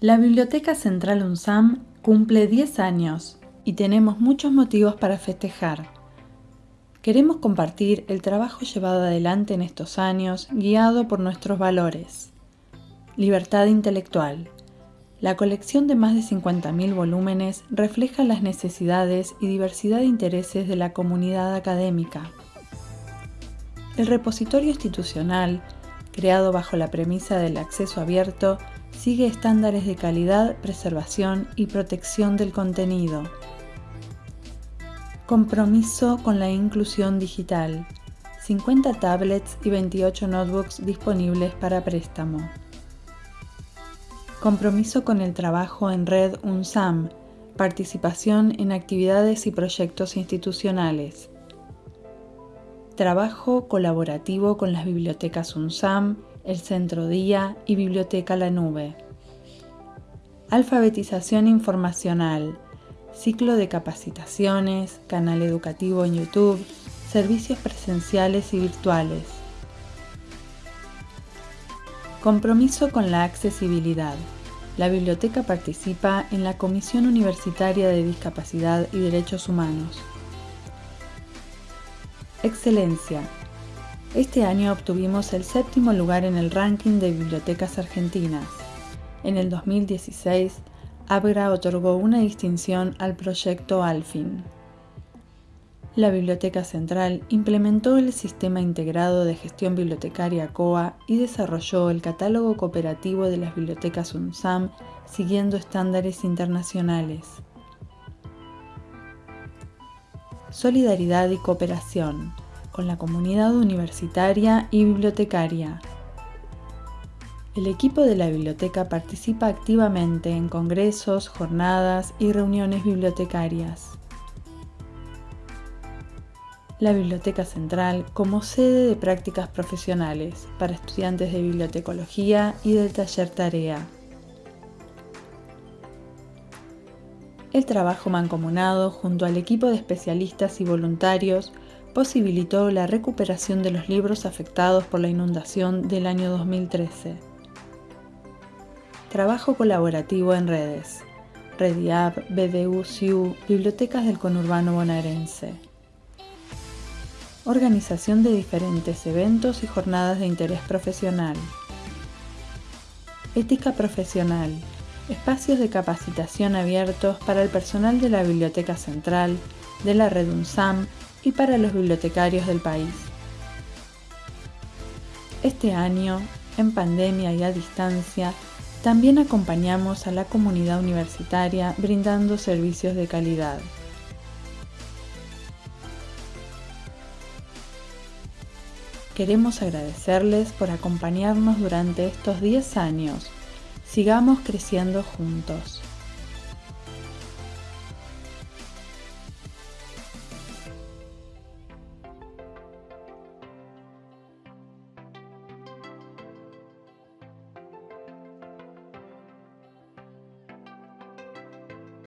La Biblioteca Central UNSAM cumple 10 años y tenemos muchos motivos para festejar. Queremos compartir el trabajo llevado adelante en estos años guiado por nuestros valores. Libertad intelectual. La colección de más de 50.000 volúmenes refleja las necesidades y diversidad de intereses de la comunidad académica. El repositorio institucional, creado bajo la premisa del acceso abierto, sigue estándares de calidad, preservación y protección del contenido. Compromiso con la inclusión digital. 50 tablets y 28 notebooks disponibles para préstamo. Compromiso con el trabajo en red UNSAM. Participación en actividades y proyectos institucionales. Trabajo colaborativo con las bibliotecas UNSAM, el Centro Día y Biblioteca La Nube. Alfabetización informacional, ciclo de capacitaciones, canal educativo en YouTube, servicios presenciales y virtuales. Compromiso con la accesibilidad. La biblioteca participa en la Comisión Universitaria de Discapacidad y Derechos Humanos. Excelencia. Este año obtuvimos el séptimo lugar en el ranking de bibliotecas argentinas. En el 2016, Abra otorgó una distinción al proyecto Alfin. La Biblioteca Central implementó el Sistema Integrado de Gestión Bibliotecaria COA y desarrolló el catálogo cooperativo de las bibliotecas UNSAM siguiendo estándares internacionales. Solidaridad y cooperación con la comunidad universitaria y bibliotecaria. El equipo de la biblioteca participa activamente en congresos, jornadas y reuniones bibliotecarias. La Biblioteca Central como sede de prácticas profesionales para estudiantes de bibliotecología y del taller tarea. El trabajo mancomunado junto al equipo de especialistas y voluntarios posibilitó la recuperación de los libros afectados por la inundación del año 2013. Trabajo colaborativo en redes. Rediap, BDU, SIU, Bibliotecas del Conurbano Bonaerense. Organización de diferentes eventos y jornadas de interés profesional. Ética profesional. Espacios de capacitación abiertos para el personal de la Biblioteca Central, de la Red UNSAM y para los bibliotecarios del país. Este año, en pandemia y a distancia, también acompañamos a la comunidad universitaria brindando servicios de calidad. Queremos agradecerles por acompañarnos durante estos 10 años. Sigamos creciendo juntos.